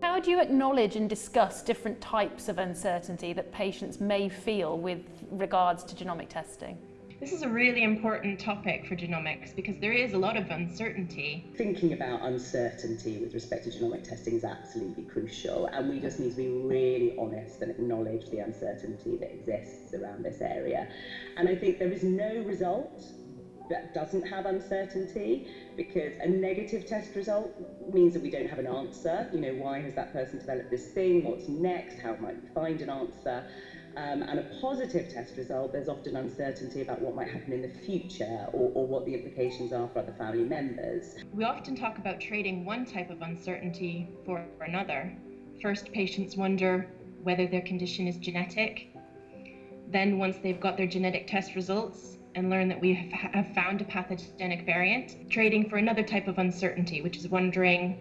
How do you acknowledge and discuss different types of uncertainty that patients may feel with regards to genomic testing? This is a really important topic for genomics because there is a lot of uncertainty. Thinking about uncertainty with respect to genomic testing is absolutely crucial, and we just need to be really honest and acknowledge the uncertainty that exists around this area. And I think there is no result that doesn't have uncertainty because a negative test result means that we don't have an answer. You know, why has that person developed this thing? What's next? How might we find an answer? Um, and a positive test result, there's often uncertainty about what might happen in the future or, or what the implications are for other family members. We often talk about trading one type of uncertainty for another. First, patients wonder whether their condition is genetic. Then, once they've got their genetic test results and learn that we have found a pathogenic variant, trading for another type of uncertainty, which is wondering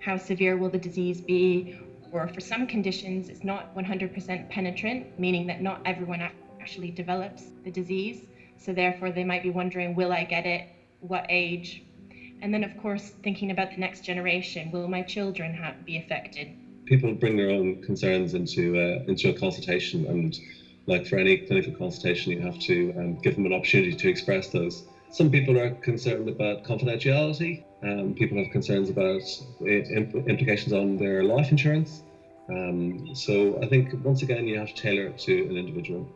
how severe will the disease be or for some conditions, it's not 100% penetrant, meaning that not everyone actually develops the disease. So therefore, they might be wondering, will I get it? What age? And then, of course, thinking about the next generation, will my children have, be affected? People bring their own concerns into uh, into a consultation, and like for any clinical consultation, you have to um, give them an opportunity to express those. Some people are concerned about confidentiality. Um, people have concerns about implications on their life insurance. Um, so I think once again you have to tailor it to an individual.